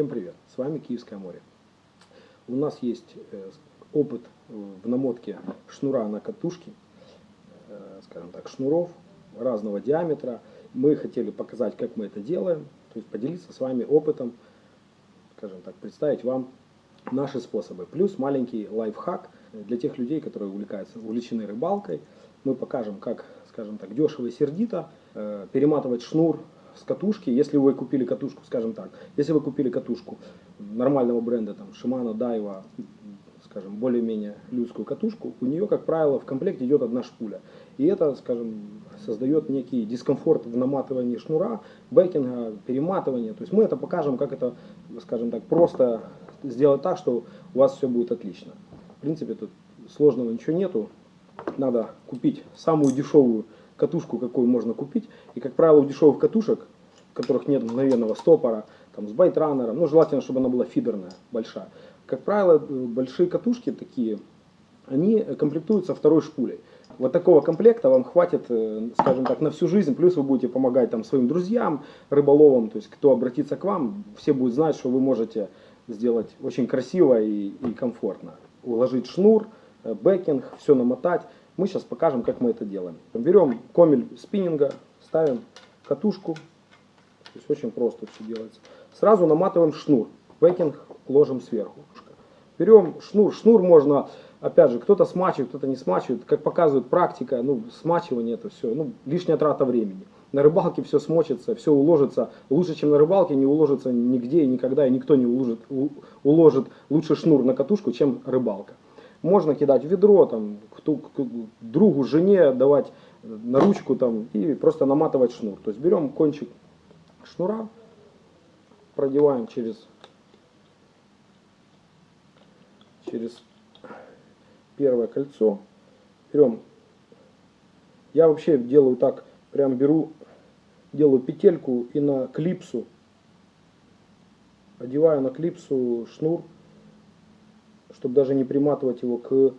Всем привет! С вами Киевское море. У нас есть э, опыт в намотке шнура на катушке, э, скажем так, шнуров разного диаметра. Мы хотели показать, как мы это делаем, то есть поделиться с вами опытом, скажем так, представить вам наши способы. Плюс маленький лайфхак для тех людей, которые увлекаются, увлечены рыбалкой. Мы покажем, как, скажем так, дешево и сердито э, перематывать шнур с катушки, если вы купили катушку, скажем так, если вы купили катушку нормального бренда, там, Shimano, Daiwa, скажем, более-менее людскую катушку, у нее, как правило, в комплекте идет одна шпуля. И это, скажем, создает некий дискомфорт в наматывании шнура, бэкинга, перематывания. То есть мы это покажем, как это, скажем так, просто сделать так, что у вас все будет отлично. В принципе, тут сложного ничего нету. Надо купить самую дешевую катушку, какую можно купить. И, как правило, у дешевых катушек, в которых нет мгновенного стопора, там, с байтранером, ну, желательно, чтобы она была фидерная, большая. Как правило, большие катушки такие, они комплектуются второй шпулей. Вот такого комплекта вам хватит, э, скажем так, на всю жизнь, плюс вы будете помогать там своим друзьям, рыболовам, то есть кто обратится к вам, все будут знать, что вы можете сделать очень красиво и, и комфортно. Уложить шнур, э, backing, все намотать. Мы сейчас покажем, как мы это делаем. Берем комель спиннинга, ставим катушку. То есть очень просто все делается. Сразу наматываем шнур. Backing ложим сверху. Берем шнур. Шнур можно, опять же, кто-то смачивает, кто-то не смачивает. Как показывает практика, ну, смачивание это все, ну, лишняя трата времени. На рыбалке все смочится, все уложится. Лучше, чем на рыбалке, не уложится нигде и никогда, и никто не уложит, уложит лучше шнур на катушку, чем рыбалка. Можно кидать в ведро, там, кто, другу, жене давать на ручку там, и просто наматывать шнур. То есть берем кончик шнура, продеваем через, через первое кольцо. Берем, я вообще делаю так, прям беру, делаю петельку и на клипсу, одеваю на клипсу шнур, чтобы даже не приматывать его к,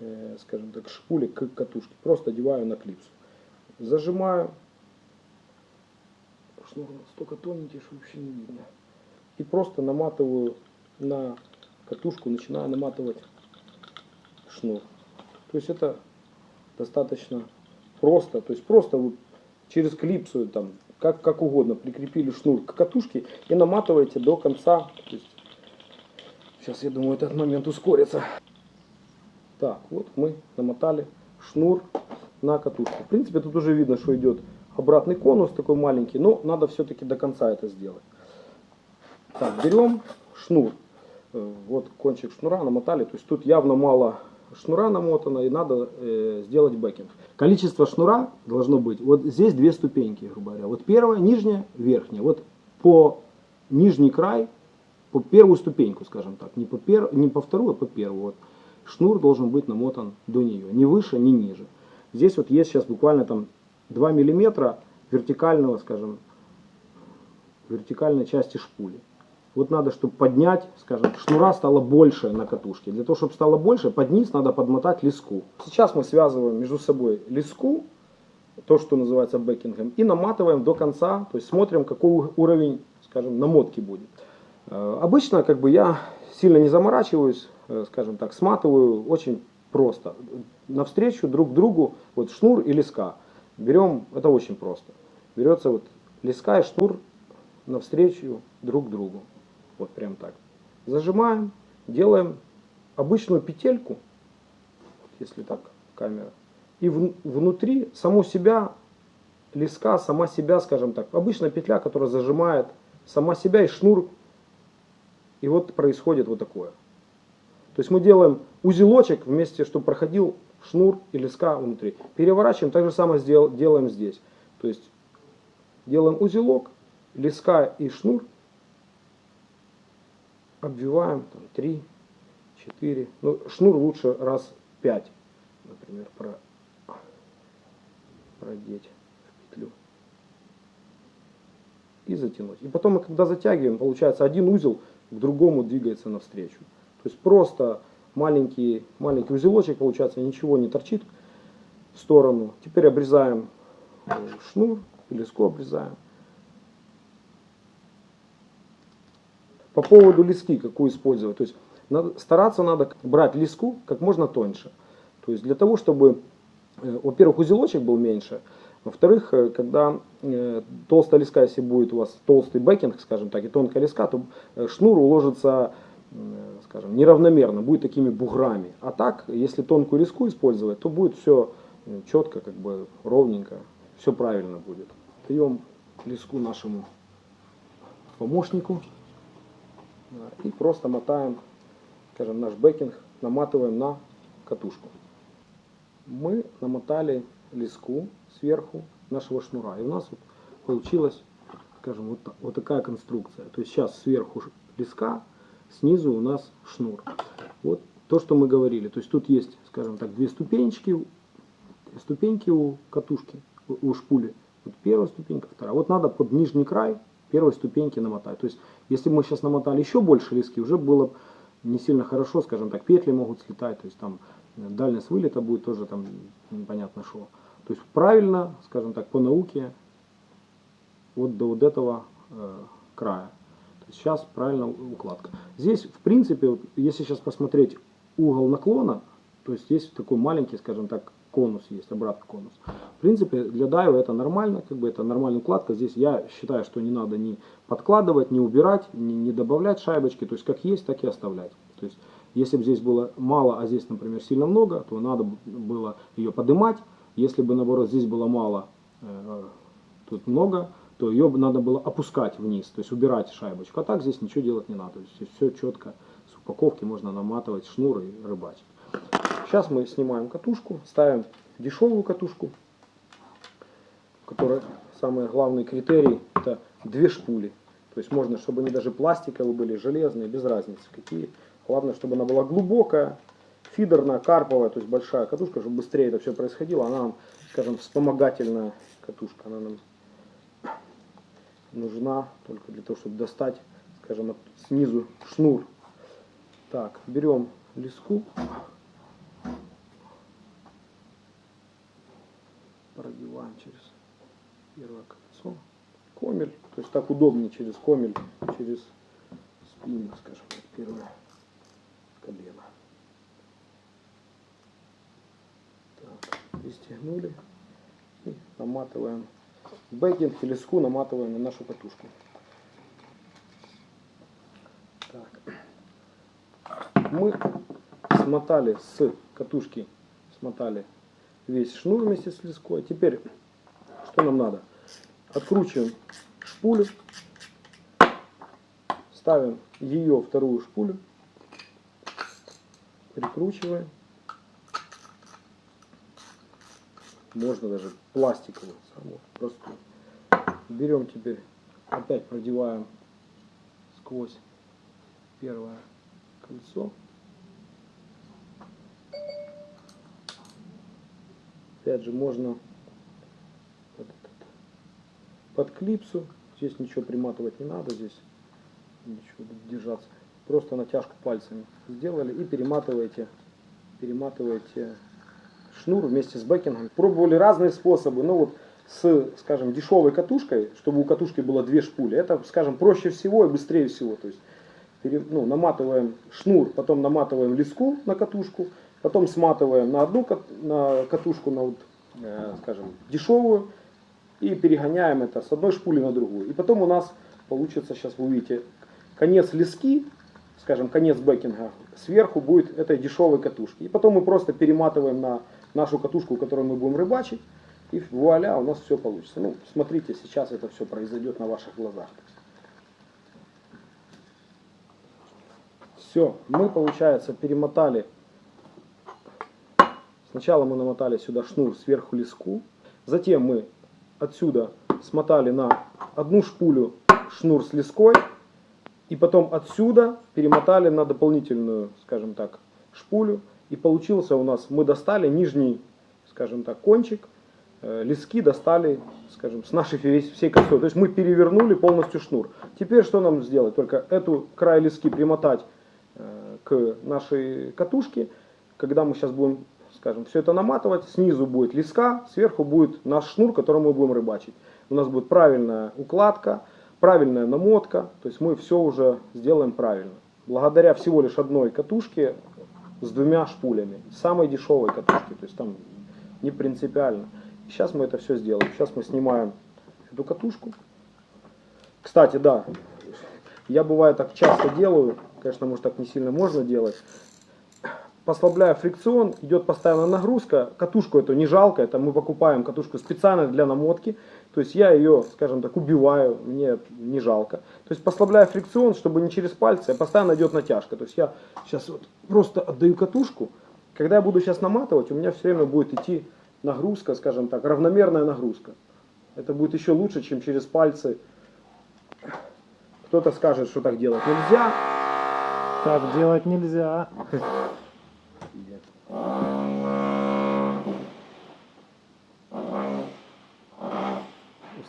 э, скажем так, шпуле, к катушке. Просто одеваю на клипсу. Зажимаю. Шнур настолько тоненький, что вообще не видно. И просто наматываю на катушку, начинаю наматывать шнур. То есть это достаточно просто. То есть просто вы через клипсу, там, как, как угодно, прикрепили шнур к катушке и наматываете до конца. То есть Сейчас, я думаю, этот момент ускорится. Так, вот мы намотали шнур на катушку. В принципе, тут уже видно, что идет обратный конус такой маленький, но надо все-таки до конца это сделать. Так, берем шнур. Э, вот кончик шнура намотали. То есть тут явно мало шнура намотано и надо э, сделать backing. Количество шнура должно быть, вот здесь две ступеньки, грубо говоря. Вот первая, нижняя, верхняя. Вот по нижний край по первую ступеньку, скажем так, не по, пер, не по вторую, а по первую. Вот. Шнур должен быть намотан до нее, ни выше, ни ниже. Здесь вот есть сейчас буквально там 2 миллиметра вертикального, скажем, вертикальной части шпули. Вот надо, чтобы поднять, скажем, шнура стало больше на катушке. Для того, чтобы стало больше, под низ надо подмотать леску. Сейчас мы связываем между собой леску, то, что называется бэкингом, и наматываем до конца, то есть смотрим, какой уровень, скажем, намотки будет. Э, обычно как бы я сильно не заморачиваюсь, э, скажем так, сматываю очень просто. Навстречу друг другу вот шнур и леска. Берем, это очень просто. Берется вот леска и шнур навстречу друг другу. Вот прям так. Зажимаем, делаем обычную петельку, если так камера. И в, внутри саму себя, леска, сама себя, скажем так. Обычная петля, которая зажимает сама себя и шнур и вот происходит вот такое. То есть мы делаем узелочек вместе, чтобы проходил шнур и леска внутри. Переворачиваем, так же самое сдел, делаем здесь. То есть делаем узелок, леска и шнур, обвиваем там, 3, 4, ну шнур лучше раз 5, например, про, продеть в петлю и затянуть. И потом когда затягиваем, получается один узел к другому двигается навстречу. То есть просто маленький, маленький узелочек, получается, ничего не торчит в сторону. Теперь обрезаем э, шнур, леску обрезаем. По поводу лески, какую использовать. То есть надо, стараться надо брать леску как можно тоньше. То есть для того, чтобы, э, во-первых, узелочек был меньше, во-вторых, э, когда э, толстая леска, если будет у вас толстый бэкинг, скажем так, и тонкая леска, то э, шнур уложится, скажем, неравномерно, будет такими буграми. А так, если тонкую леску использовать, то будет все четко, как бы ровненько, все правильно будет. Даем леску нашему помощнику и просто мотаем, скажем, наш бэкинг, наматываем на катушку. Мы намотали леску сверху нашего шнура. И у нас вот получилась, скажем, вот, вот такая конструкция. То есть сейчас сверху леска, снизу у нас шнур. Вот то, что мы говорили. То есть тут есть, скажем так, две ступенечки, ступеньки у катушки, у, шпули. Вот первая ступенька, вторая. Вот надо под нижний край первой ступеньки намотать. То есть если мы сейчас намотали еще больше лески, уже было бы не сильно хорошо, скажем так, петли могут слетать, то есть там дальность вылета будет тоже там непонятно что. То есть правильно, скажем так, по науке, вот до вот этого э, края. То есть сейчас правильно укладка. Здесь, в принципе, вот если сейчас посмотреть угол наклона, то есть есть такой маленький, скажем так, конус есть, обратный конус. В принципе, для дайва это нормально, как бы это нормальная укладка. Здесь я считаю, что не надо ни подкладывать, ни убирать, ни, не добавлять шайбочки. То есть как есть, так и оставлять. То есть если бы здесь было мало, а здесь, например, сильно много, то надо было ее поднимать. Если бы, наоборот, здесь было мало, э, тут много, то ее надо было опускать вниз, то есть убирать шайбочку. А так здесь ничего делать не надо. То есть все четко с упаковки можно наматывать шнур и рыбачить. Сейчас мы снимаем катушку, ставим дешевую катушку, которая самый главный критерий это две шпули. То есть можно, чтобы они даже пластиковые были, железные, без разницы какие. Главное, чтобы она была глубокая, фидерная, карповая, то есть большая катушка, чтобы быстрее это все происходило. Она нам, скажем, вспомогательная катушка. Она нам нужна только для того, чтобы достать, скажем, снизу шнур. Так, берем леску. Продеваем через первое кольцо. Комель, то есть так удобнее через комель, через спину, скажем, первое колено. Так, пристегнули и наматываем бэкинг и леску наматываем на нашу катушку. Так. Мы смотали с катушки, смотали весь шнур вместе с леской. Теперь, что нам надо? Откручиваем шпулю, ставим ее вторую шпулю, прикручиваем. Можно даже пластиковую, самую простую. Берем теперь, опять продеваем сквозь первое кольцо. Опять же, можно под, под клипсу. Здесь ничего приматывать не надо, здесь ничего держаться. Просто натяжку пальцами сделали и перематываете, перематываете шнур вместе с бэкингом. Пробовали разные способы, но вот с, скажем, дешевой катушкой, чтобы у катушки было две шпули, это, скажем, проще всего и быстрее всего. То есть пере- ну, наматываем шнур, потом наматываем леску на катушку, потом сматываем на одну кат- на катушку, на вот, э, скажем, дешевую, и перегоняем это с одной шпули на другую. И потом у нас получится, сейчас вы увидите, конец лески, скажем, конец бэкинга, сверху будет этой дешевой катушки. И потом мы просто перематываем на нашу катушку, которую мы будем рыбачить, и вуаля, у нас все получится. Ну, смотрите, сейчас это все произойдет на ваших глазах. Все, мы, получается, перемотали. Сначала мы намотали сюда шнур сверху леску. Затем мы отсюда смотали на одну шпулю шнур с леской. И потом отсюда перемотали на дополнительную, скажем так, шпулю. И получился у нас, мы достали нижний, скажем так, кончик. э, Лески достали, скажем, с нашей весь- всей косой. То есть мы перевернули полностью шнур. Теперь что нам сделать? Только эту край лески примотать э, к нашей катушке. Когда мы сейчас будем, скажем, все это наматывать, снизу будет леска, сверху будет наш шнур, которым мы будем рыбачить. У нас будет правильная укладка, правильная намотка, то есть мы все уже сделаем правильно. Благодаря всего лишь одной катушке с двумя шпулями, самой дешевой катушки, то есть там не принципиально. Сейчас мы это все сделаем. Сейчас мы снимаем эту катушку. Кстати, да, я бывает так часто делаю, конечно, может так не сильно можно делать. Послабляя фрикцион, идет постоянная нагрузка. Катушку эту не жалко, это мы покупаем катушку специально для намотки. То есть я ее, скажем так, убиваю, мне не жалко. То есть послабляя фрикцион, чтобы не через пальцы, а постоянно идет натяжка. То есть я сейчас вот просто отдаю катушку. Когда я буду сейчас наматывать, у меня все время будет идти нагрузка, скажем так, равномерная нагрузка. Это будет еще лучше, чем через пальцы. Кто-то скажет, что так делать нельзя. Так делать нельзя.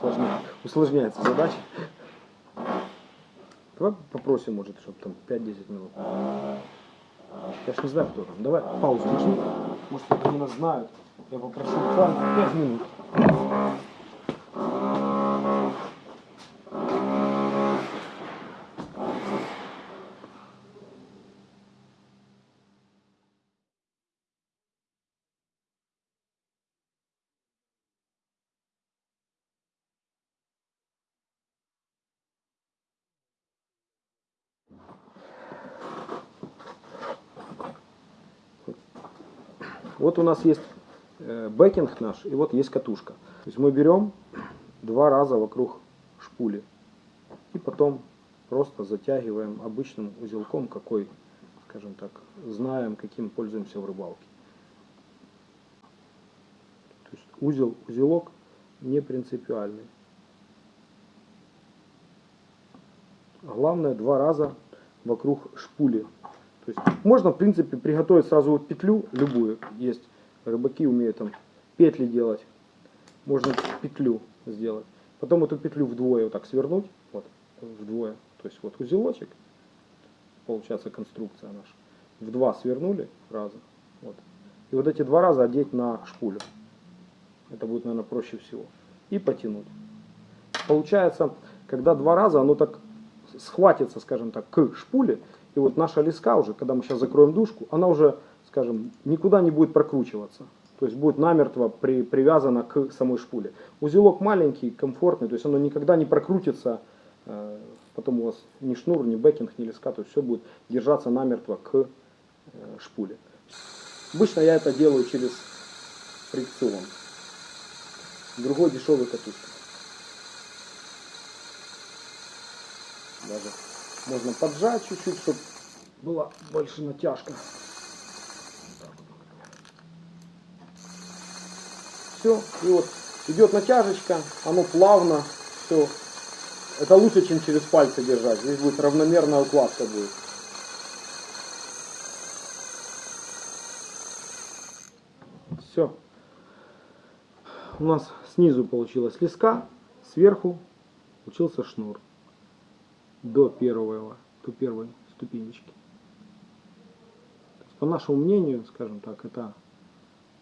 Усложня- Усложняется задача. Давай попросим, может, чтобы там 5-10 минут. Я ж не знаю, кто там. Давай паузу нажми. Может, они нас знают. Я попрошу буквально 5 минут. Вот у нас есть э, бэкинг наш, и вот есть катушка. То есть мы берем два раза вокруг шпули. И потом просто затягиваем обычным узелком, какой, скажем так, знаем, каким пользуемся в рыбалке. То есть узел, узелок не принципиальный. Главное два раза вокруг шпули. То есть можно, в принципе, приготовить сразу вот петлю, любую. Есть рыбаки умеют там петли делать. Можно петлю сделать. Потом эту петлю вдвое вот так свернуть. Вот, вдвое. То есть вот узелочек. Получается конструкция наша. В два свернули раза. Вот. И вот эти два раза одеть на шпулю. Это будет, наверное, проще всего. И потянуть. Получается, когда два раза оно так схватится, скажем так, к шпуле, и вот наша леска уже, когда мы сейчас закроем дужку, она уже, скажем, никуда не будет прокручиваться. То есть будет намертво при, привязана к самой шпуле. Узелок маленький, комфортный, то есть оно никогда не прокрутится, э, потом у вас ни шнур, ни бэкинг, ни леска, то есть все будет держаться намертво к э, шпуле. Обычно я это делаю через фрикцион. Другой дешевый катушки. Даже можно поджать чуть-чуть, чтобы была больше натяжка. Все, и вот идет натяжечка, оно плавно, все. Это лучше, чем через пальцы держать. Здесь будет равномерная укладка будет. Все. У нас снизу получилась леска, сверху получился шнур до первого, до первой ступенечки. По нашему мнению, скажем так, это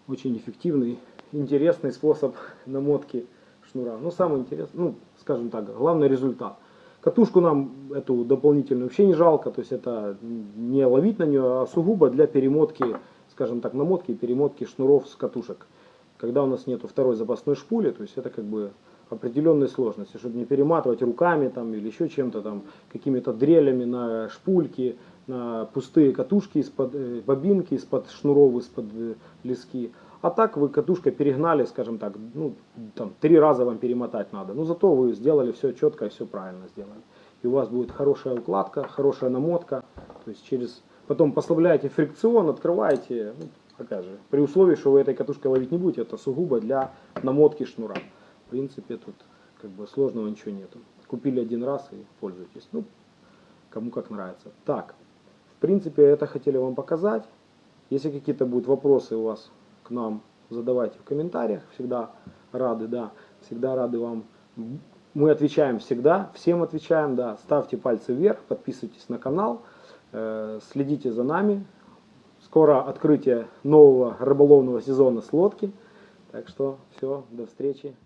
очень эффективный, интересный способ намотки шнура. Ну, самый интересный, ну, скажем так, главный результат. Катушку нам эту дополнительную вообще не жалко, то есть это не ловить на нее, а сугубо для перемотки, скажем так, намотки и перемотки шнуров с катушек. Когда у нас нету второй запасной шпули, то есть это как бы определенные сложности, чтобы не перематывать руками там или еще чем-то там, какими-то дрелями на шпульки, на пустые катушки из-под э, бобинки, из-под шнуров, из-под э, лески. А так вы катушкой перегнали, скажем так, ну, там, три раза вам перемотать надо. Но зато вы сделали все четко и все правильно сделали. И у вас будет хорошая укладка, хорошая намотка. То есть через... Потом послабляете фрикцион, открываете, ну, опять же, при условии, что вы этой катушкой ловить не будете, это сугубо для намотки шнура. Принципе, тут как бы сложного ничего нету. Купили один раз и пользуйтесь. Ну, кому как нравится. Так, в принципе, это хотели вам показать. Если какие-то будут вопросы у вас к нам, задавайте в комментариях. Всегда рады, да. Всегда рады вам. Мы отвечаем всегда, всем отвечаем, да. Ставьте пальцы вверх, подписывайтесь на канал, э, следите за нами. Скоро открытие нового рыболовного сезона с лодки. Так что все, до встречи.